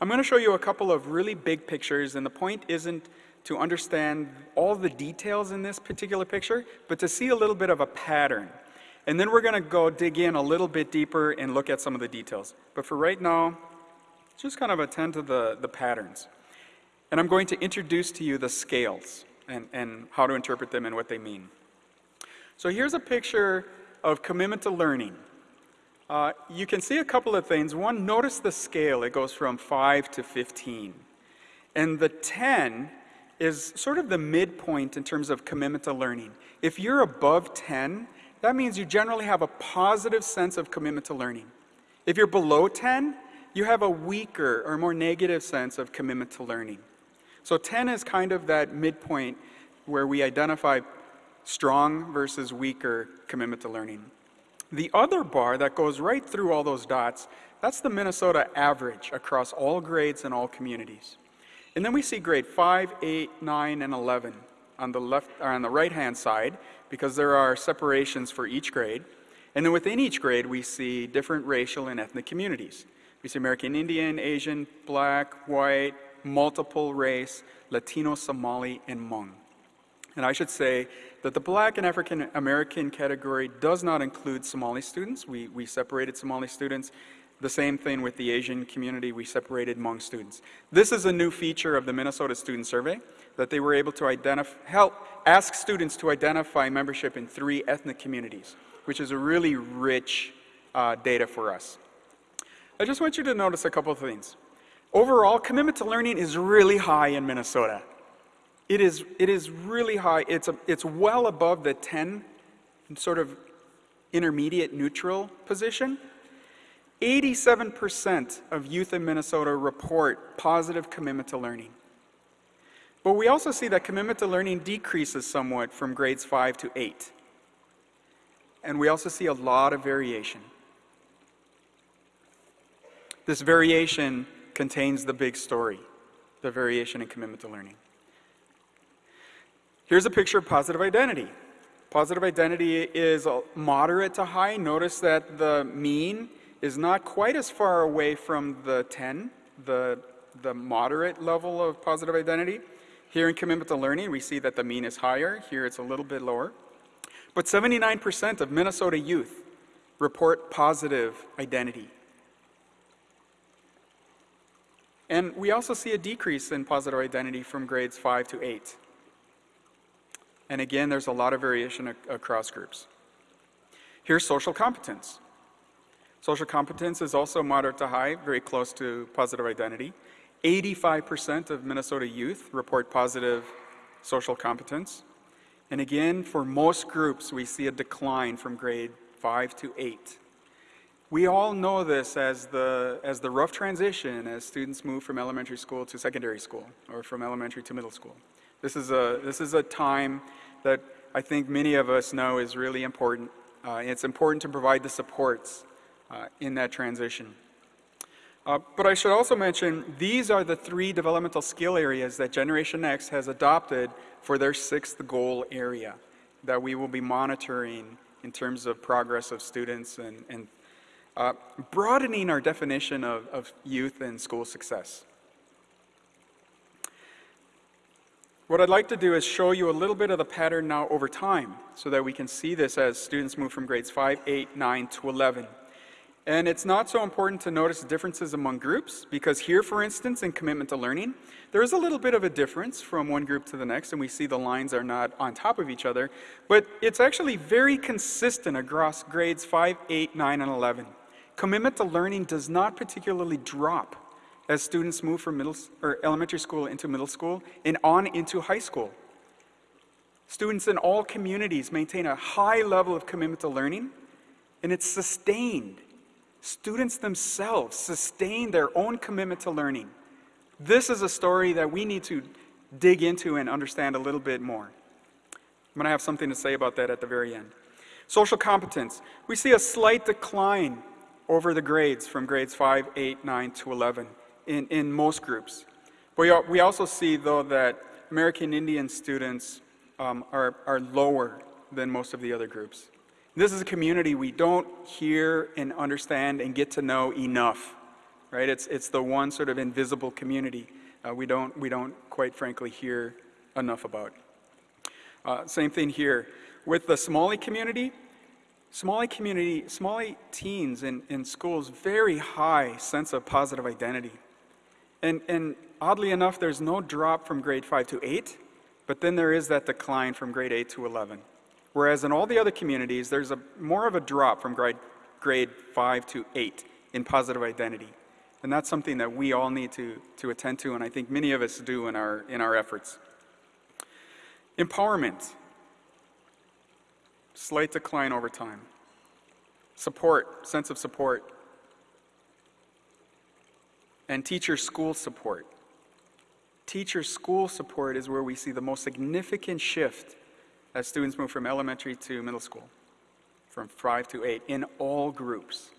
I'm going to show you a couple of really big pictures, and the point isn't to understand all the details in this particular picture, but to see a little bit of a pattern. And then we're going to go dig in a little bit deeper and look at some of the details. But for right now, just kind of attend to the, the patterns. And I'm going to introduce to you the scales and, and how to interpret them and what they mean. So here's a picture of commitment to learning. Uh, you can see a couple of things. One, notice the scale. It goes from 5 to 15. And the 10 is sort of the midpoint in terms of commitment to learning. If you're above 10, that means you generally have a positive sense of commitment to learning. If you're below 10, you have a weaker or more negative sense of commitment to learning. So 10 is kind of that midpoint where we identify strong versus weaker commitment to learning. The other bar that goes right through all those dots, that's the Minnesota average across all grades and all communities. And then we see grade 5, 8, 9, and 11 on the left or on the right-hand side because there are separations for each grade. And then within each grade, we see different racial and ethnic communities. We see American Indian, Asian, black, white, multiple race, Latino, Somali, and Hmong. And I should say that the black and African American category does not include Somali students. We, we separated Somali students. The same thing with the Asian community, we separated Hmong students. This is a new feature of the Minnesota Student Survey that they were able to help ask students to identify membership in three ethnic communities, which is a really rich uh, data for us. I just want you to notice a couple of things. Overall, commitment to learning is really high in Minnesota. It is, it is really high. It's, a, it's well above the 10 sort of intermediate neutral position. 87% of youth in Minnesota report positive commitment to learning. But we also see that commitment to learning decreases somewhat from grades 5 to 8. And we also see a lot of variation. This variation contains the big story, the variation in commitment to learning. Here's a picture of positive identity. Positive identity is moderate to high. Notice that the mean is not quite as far away from the 10, the, the moderate level of positive identity. Here in commitment to learning, we see that the mean is higher. Here it's a little bit lower. But 79% of Minnesota youth report positive identity. And we also see a decrease in positive identity from grades 5 to 8. And again, there's a lot of variation ac across groups. Here's social competence. Social competence is also moderate to high, very close to positive identity. 85% of Minnesota youth report positive social competence. And again, for most groups, we see a decline from grade 5 to 8. We all know this as the, as the rough transition as students move from elementary school to secondary school or from elementary to middle school. This is a, this is a time that I think many of us know is really important. Uh, it's important to provide the supports uh, in that transition. Uh, but I should also mention these are the three developmental skill areas that Generation Next has adopted for their sixth goal area that we will be monitoring in terms of progress of students and, and uh, broadening our definition of, of youth and school success. What I'd like to do is show you a little bit of the pattern now over time so that we can see this as students move from grades 5, 8, 9 to 11. And it's not so important to notice differences among groups because here, for instance, in commitment to learning, there is a little bit of a difference from one group to the next and we see the lines are not on top of each other, but it's actually very consistent across grades 5, 8, 9, and 11. Commitment to learning does not particularly drop as students move from middle or elementary school into middle school and on into high school. Students in all communities maintain a high level of commitment to learning, and it's sustained. Students themselves sustain their own commitment to learning. This is a story that we need to dig into and understand a little bit more. I'm going to have something to say about that at the very end. Social competence. We see a slight decline over the grades from grades 5, 8, 9 to 11 in, in most groups. But we also see, though, that American Indian students um, are, are lower than most of the other groups. This is a community we don't hear and understand and get to know enough right? It's, it's the one sort of invisible community uh, we, don't, we don't quite frankly hear enough about. Uh, same thing here. With the Somali community, Somali community, Somali teens in, in schools, very high sense of positive identity. And, and oddly enough, there's no drop from grade 5 to 8, but then there is that decline from grade 8 to 11. Whereas in all the other communities, there's a, more of a drop from grade, grade 5 to 8 in positive identity. And that's something that we all need to, to attend to, and I think many of us do in our, in our efforts. Empowerment, slight decline over time. Support, sense of support. And teacher school support. Teacher school support is where we see the most significant shift as students move from elementary to middle school, from five to eight, in all groups.